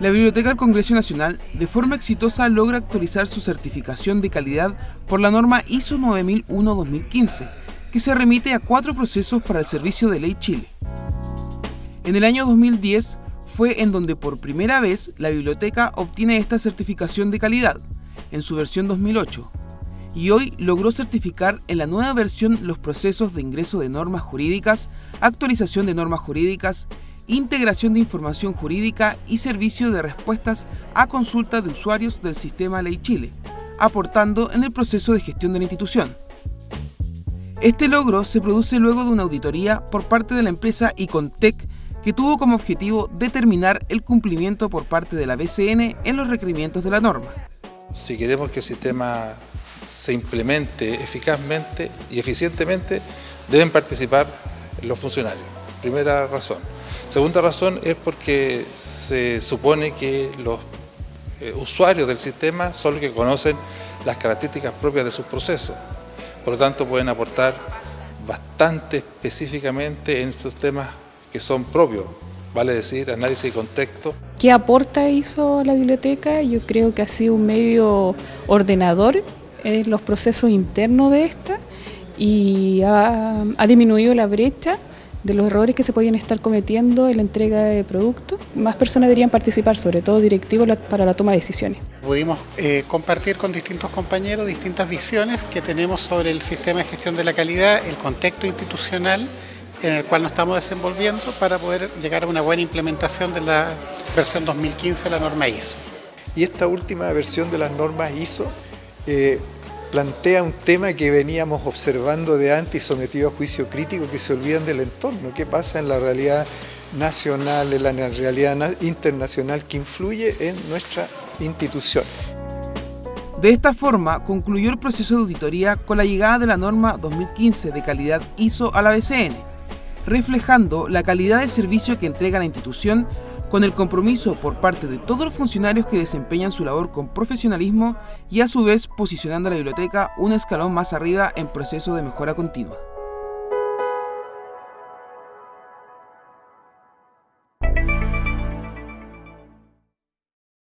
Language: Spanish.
La Biblioteca del Congreso Nacional de forma exitosa logra actualizar su certificación de calidad por la norma ISO 9001-2015, que se remite a cuatro procesos para el servicio de ley Chile. En el año 2010 fue en donde por primera vez la biblioteca obtiene esta certificación de calidad, en su versión 2008, y hoy logró certificar en la nueva versión los procesos de ingreso de normas jurídicas, actualización de normas jurídicas, integración de información jurídica y servicio de respuestas a consulta de usuarios del sistema Ley Chile, aportando en el proceso de gestión de la institución. Este logro se produce luego de una auditoría por parte de la empresa Icontec que tuvo como objetivo determinar el cumplimiento por parte de la BCN en los requerimientos de la norma. Si queremos que el sistema se implemente eficazmente y eficientemente, deben participar los funcionarios. Primera razón. Segunda razón es porque se supone que los eh, usuarios del sistema son los que conocen las características propias de sus procesos. Por lo tanto, pueden aportar bastante específicamente en estos temas que son propios, vale decir, análisis de contexto. ¿Qué aporta hizo la biblioteca? Yo creo que ha sido un medio ordenador en los procesos internos de esta y ha disminuido la brecha de los errores que se podían estar cometiendo en la entrega de productos. Más personas deberían participar, sobre todo directivos, para la toma de decisiones. Pudimos eh, compartir con distintos compañeros distintas visiones que tenemos sobre el sistema de gestión de la calidad, el contexto institucional en el cual nos estamos desenvolviendo para poder llegar a una buena implementación de la versión 2015 de la norma ISO. Y esta última versión de las normas ISO eh, plantea un tema que veníamos observando de antes y sometido a juicio crítico que se olvidan del entorno, qué pasa en la realidad nacional, en la realidad internacional que influye en nuestra institución. De esta forma, concluyó el proceso de auditoría con la llegada de la norma 2015 de calidad ISO a la BCN, reflejando la calidad de servicio que entrega la institución con el compromiso por parte de todos los funcionarios que desempeñan su labor con profesionalismo y a su vez posicionando a la biblioteca un escalón más arriba en proceso de mejora continua.